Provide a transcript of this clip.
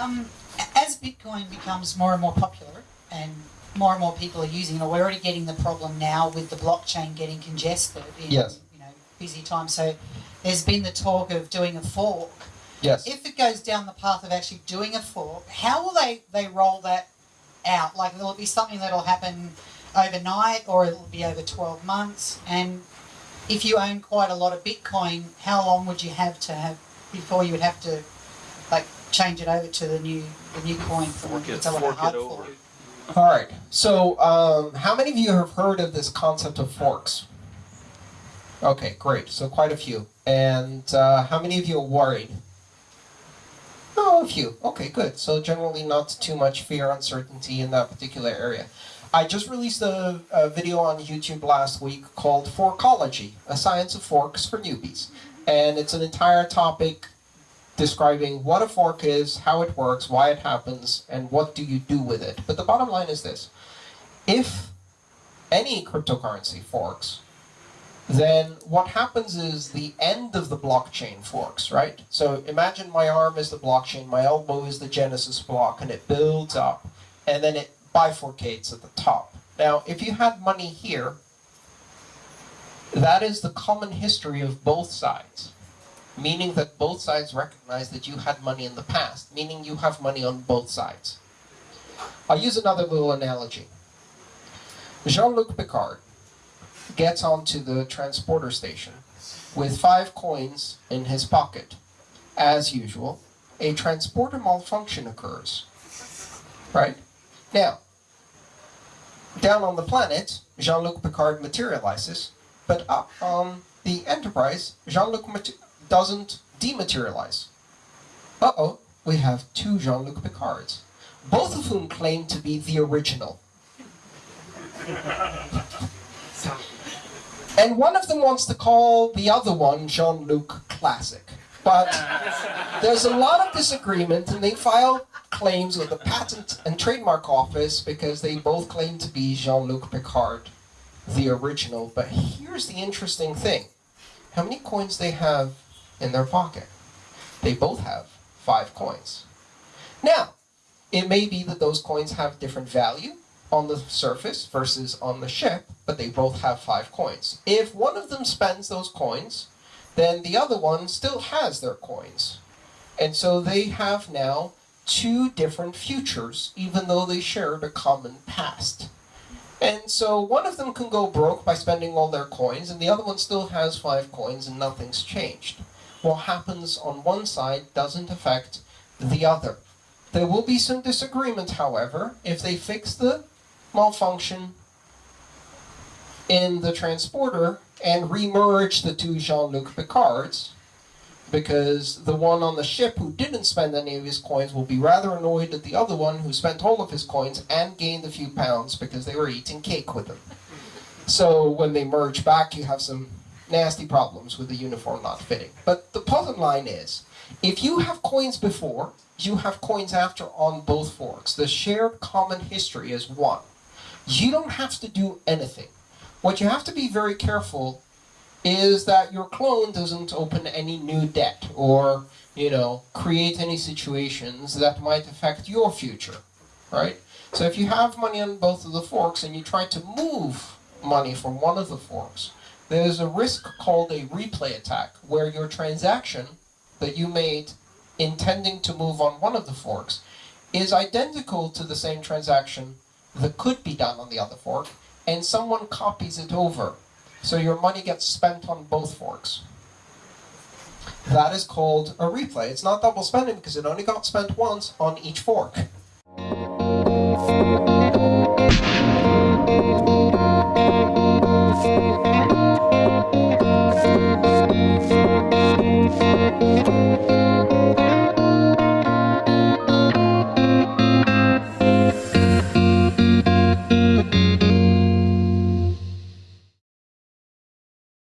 Um, as Bitcoin becomes more and more popular and more and more people are using it, we're already getting the problem now with the blockchain getting congested in Yes. you know busy times. So there's been the talk of doing a fork. Yes. If it goes down the path of actually doing a fork, how will they, they roll that out? Like will it be something that'll happen overnight or it'll be over 12 months? And if you own quite a lot of Bitcoin, how long would you have to have before you would have to like change it over to the new the new coin for Fork it, it's a fork hard it over. fork? All right. So, um, how many of you have heard of this concept of forks? Okay, great. So quite a few. And uh, how many of you are worried? Oh, a few. Okay, good. So generally not too much fear, uncertainty in that particular area. I just released a, a video on YouTube last week called Forkology, a science of forks for newbies. And it's an entire topic describing what a fork is, how it works, why it happens, and what do you do with it. But the bottom line is this. If any cryptocurrency forks, then what happens is the end of the blockchain forks, right? So imagine my arm is the blockchain, my elbow is the genesis block, and it builds up, and then it bifurcates at the top. Now, if you had money here, that is the common history of both sides meaning that both sides recognize that you had money in the past, meaning you have money on both sides. I'll use another little analogy. Jean-Luc Picard gets onto the transporter station with five coins in his pocket. As usual, a transporter malfunction occurs. Right? Now, down on the planet, Jean-Luc Picard materializes, but up on the Enterprise, Jean-Luc doesn't dematerialize. Uh-oh, we have two Jean-Luc Picards, both of whom claim to be the original. And one of them wants to call the other one Jean-Luc Classic. But there's a lot of disagreement and they file claims with the Patent and Trademark Office because they both claim to be Jean-Luc Picard, the original. But here's the interesting thing. How many coins they have in their pocket? They both have five coins. Now, it may be that those coins have different value on the surface versus on the ship, but they both have five coins. If one of them spends those coins, then the other one still has their coins. And so they have now two different futures, even though they shared a common past. And so one of them can go broke by spending all their coins, and the other one still has five coins and nothing's changed. What happens on one side doesn't affect the other. There will be some disagreement, however, if they fix the malfunction in the transporter and remerge the two Jean-Luc Picards, because the one on the ship who didn't spend any of his coins will be rather annoyed at the other one who spent all of his coins and gained a few pounds because they were eating cake with him. So when they merge back, you have some nasty problems with the uniform not fitting. But the bottom line is, if you have coins before, you have coins after on both forks. The shared common history is one. You don't have to do anything. What you have to be very careful is that your clone doesn't open any new debt or, you know, create any situations that might affect your future, right? So if you have money on both of the forks and you try to move money from one of the forks, there's a risk called a replay attack, where your transaction that you made intending to move on one of the forks is identical to the same transaction that could be done on the other fork, and someone copies it over. So your money gets spent on both forks. That is called a replay. It's not double spending because it only got spent once on each fork.